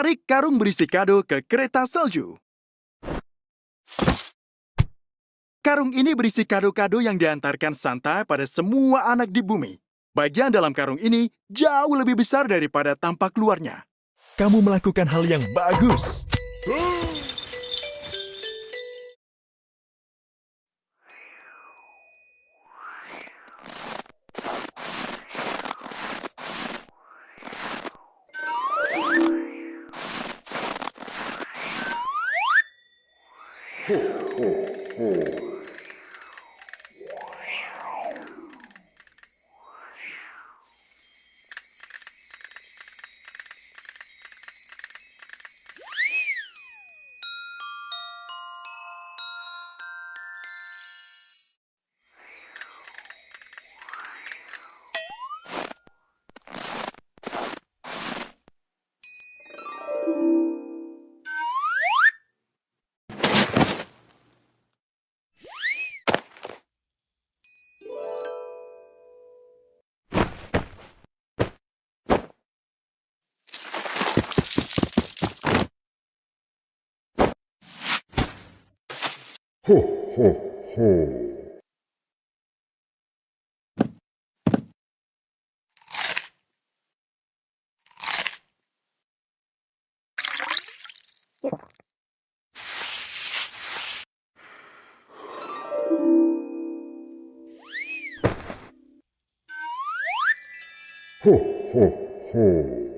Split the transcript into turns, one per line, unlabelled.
Tarik karung berisi kado ke kereta salju. Karung ini berisi kado-kado yang diantarkan Santa pada semua anak di bumi. Bagian dalam karung ini jauh lebih besar daripada tampak luarnya. Kamu melakukan hal yang bagus.
ほうほうほう。 호호호. 호호호